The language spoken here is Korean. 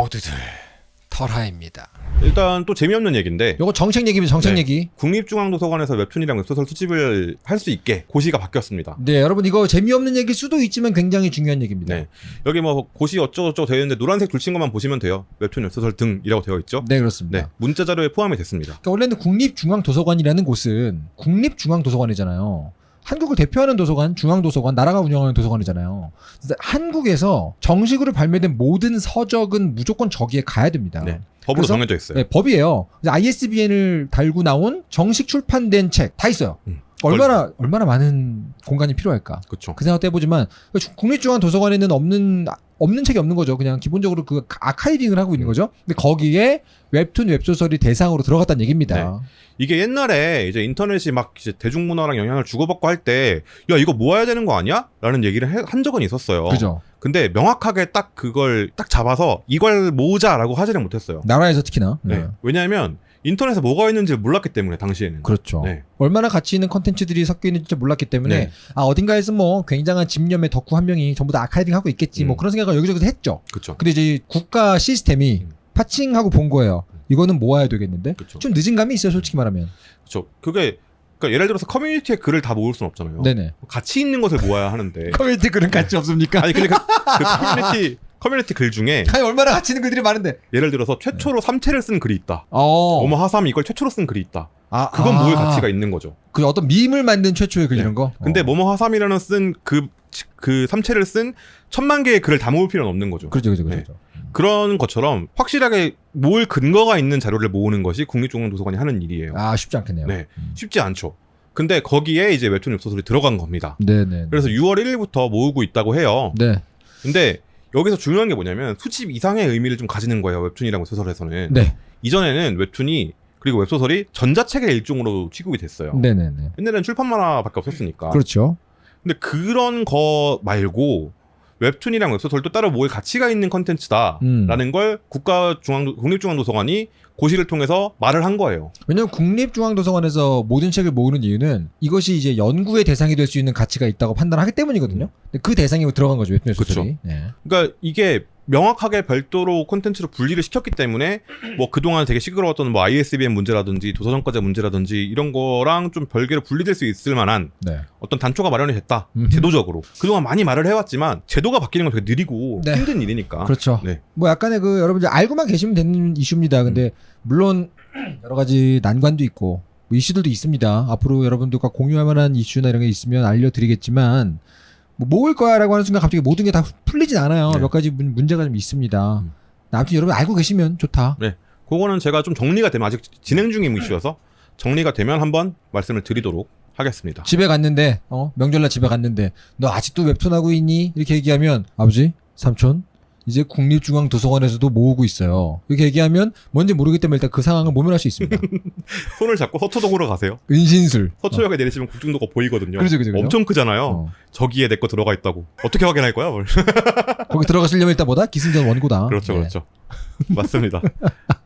모두들 털하입니다. 일단 또 재미없는 얘기인데 요거 정책 얘기입니다. 정책 네. 얘기. 국립중앙도서관에서 웹툰이랑 웹소설 수집을 할 수 있게 고시가 바뀌었습니다. 네, 여러분 이거 재미없는 얘기일 수도 있지만 굉장히 중요한 얘기입니다. 네. 여기 뭐 고시 어쩌고저쩌고 되어 있는데 노란색 줄 친 것만 보시면 돼요. 웹툰 웹소설 등이라고 되어 있죠. 네, 그렇습니다. 네. 문자 자료에 포함이 됐습니다. 그러니까 원래는 국립중앙도서관이라는 곳은 국립중앙도서관이잖아요. 한국을 대표하는 도서관, 중앙도서관, 나라가 운영하는 도서관이잖아요. 한국에서 정식으로 발매된 모든 서적은 무조건 저기에 가야 됩니다. 네. 법으로 정해져 있어요. 네, 법이에요. ISBN을 달고 나온 정식 출판된 책 다 있어요. 음. 얼마나 얼마나 많은 공간이 필요할까? 그렇죠. 그 생각도 해보지만 국립중앙도서관에는 없는 없는 책이 없는 거죠. 그냥 기본적으로 그 아카이빙을 하고 있는 거죠. 근데 거기에 웹툰 웹소설이 대상으로 들어갔다는 얘기입니다. 이게 옛날에 이제 인터넷이 막 이제 대중문화랑 영향을 주고받고 할 때 야 이거 모아야 되는 거 아니야? 라는 얘기를 해- 한 적은 있었어요. 그죠? 근데 명확하게 딱 그걸 딱 잡아서 이걸 모으자라고 하지는 못했어요. 나라에서 특히나. 네. 네. 왜냐하면 인터넷에 뭐가 있는지 몰랐기 때문에 당시에는. 그렇죠. 네. 얼마나 가치 있는 컨텐츠들이 섞여 있는지 몰랐기 때문에 네. 아 어딘가에서 뭐 굉장한 집념의 덕후 한 명이 전부 다 아카이빙 하고 있겠지 뭐 음. 그런 생각을 여기저기서 했죠. 그렇죠. 근데 이제 국가 시스템이 음. 파칭하고 본 거예요. 이거는 모아야 되겠는데 그렇죠. 좀 늦은 감이 있어요, 솔직히 말하면. 그렇죠. 그게 그러니까 예를 들어서 커뮤니티에 글을 다 모을 수는 없잖아요. 네네. 가치 있는 것을 모아야 하는데. 커뮤니티 글은 가치 없습니까? 아니 근데 그, 그 커뮤니티 커뮤니티 글 중에 아니 얼마나 가치 있는 글들이 많은데. 예를 들어서 최초로 삼체를 쓴 글이 있다. 어. 어머 하삼 이걸 최초로 쓴 글이 있다. 아, 그건 아. 모을 가치가 있는 거죠. 그 어떤 밈을 만든 최초의 글 네. 이런 거. 근데 어. 뭐뭐 하삼이라는 쓴 그 그 삼체를 쓴 천만 개의 글을 다 모을 필요는 없는 거죠. 그렇죠, 그렇죠, 네. 그렇죠. 그런 것처럼 확실하게 모을 근거가 있는 자료를 모으는 것이 국립중앙도서관이 하는 일이에요. 아 쉽지 않겠네요. 네. 쉽지 않죠. 근데 거기에 이제 웹툰 웹소설이 들어간 겁니다. 네네. 그래서 6월 1일부터 모으고 있다고 해요. 네, 근데 여기서 중요한 게 뭐냐면 수집 이상의 의미를 좀 가지는 거예요. 웹툰이랑 웹소설에서는. 네, 이전에는 웹툰이 그리고 웹소설이 전자책의 일종으로 취급이 됐어요. 네, 네, 네. 옛날에는 출판 만화밖에 없었으니까. 그렇죠. 근데 그런 거 말고 웹툰이랑 웹소설도 따로 모을 가치가 있는 컨텐츠다라는 음. 걸 국가중앙 국립중앙도서관이 고시를 통해서 말을 한 거예요. 왜냐면 국립중앙도서관에서 모든 책을 모으는 이유는 이것이 이제 연구의 대상이 될 수 있는 가치가 있다고 판단하기 때문이거든요. 근데 그 대상이 들어간 거죠 웹툰 소설이. 네. 그러니까 이게 명확하게 별도로 콘텐츠로 분리를 시켰기 때문에 뭐 그동안 되게 시끄러웠던 뭐 ISBN 문제라든지 도서정가제 문제라든지 이런 거랑 좀 별개로 분리될 수 있을 만한 네. 어떤 단초가 마련이 됐다. 음흠. 제도적으로. 그동안 많이 말을 해왔지만 제도가 바뀌는 건 되게 느리고 네. 힘든 일이니까. 그렇죠. 네. 뭐 약간의 그 여러분들 알고만 계시면 되는 이슈입니다. 근데 물론 여러 가지 난관도 있고 뭐 이슈들도 있습니다. 앞으로 여러분들과 공유할 만한 이슈나 이런 게 있으면 알려드리겠지만 뭐 모을 거야라고 하는 순간 갑자기 모든 게 다 풀리진 않아요. 네. 몇 가지 문, 문제가 좀 있습니다. 음. 아무튼 여러분 알고 계시면 좋다. 그거는 제가 좀 정리가 되면 아직 진행 중인 이슈여서 정리가 되면 한번 말씀을 드리도록 하겠습니다. 집에 갔는데 어 명절날 집에 갔는데 너 아직도 웹툰 하고 있니? 이렇게 얘기하면 아버지 삼촌 이제 국립중앙도서관에서도 모으고 있어요. 이렇게 얘기하면 뭔지 모르기 때문에 일단 그 상황을 모면할 수 있습니다. 손을 잡고 서초동으로 가세요. 은신술. 서초역에 내리시면 국중도가 보이거든요. 그렇죠, 그렇죠. 엄청 크잖아요. 어. 저기에 내 거 들어가 있다고. 어떻게 확인할 거야? 뭘. 거기 들어가시려면 일단 뭐다? 기승전 원고다. 그렇죠, 네. 그렇죠. 맞습니다.